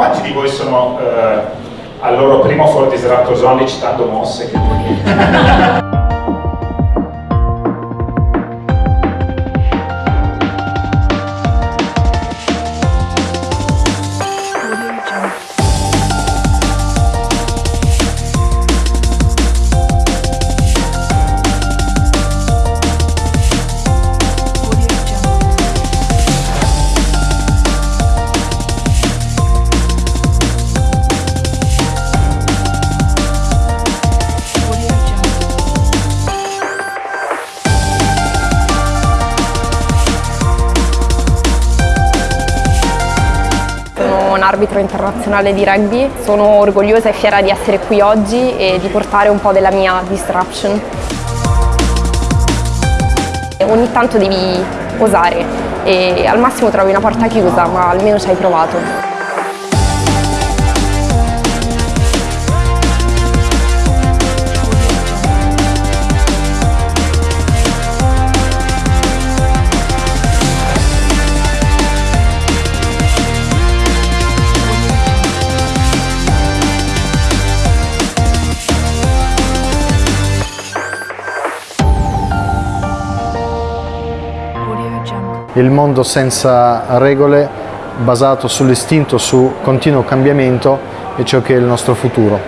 quanti di voi sono eh, al loro primo for disratto zone citando mosse? Che... un arbitro internazionale di rugby, sono orgogliosa e fiera di essere qui oggi e di portare un po' della mia disruption. Ogni tanto devi osare e al massimo trovi una porta chiusa ma almeno ci hai provato. Il mondo senza regole, basato sull'istinto, su continuo cambiamento, è ciò che è il nostro futuro.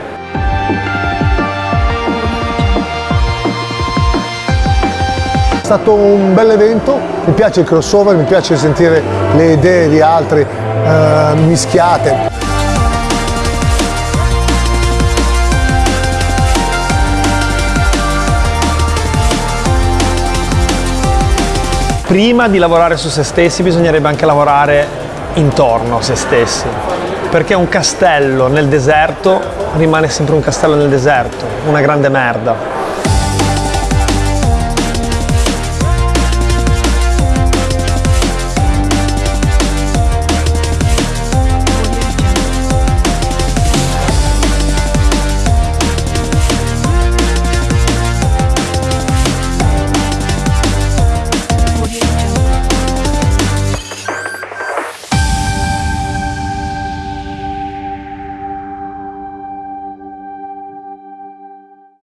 È stato un bel evento, mi piace il crossover, mi piace sentire le idee di altri eh, mischiate. Prima di lavorare su se stessi bisognerebbe anche lavorare intorno a se stessi, perché un castello nel deserto rimane sempre un castello nel deserto, una grande merda.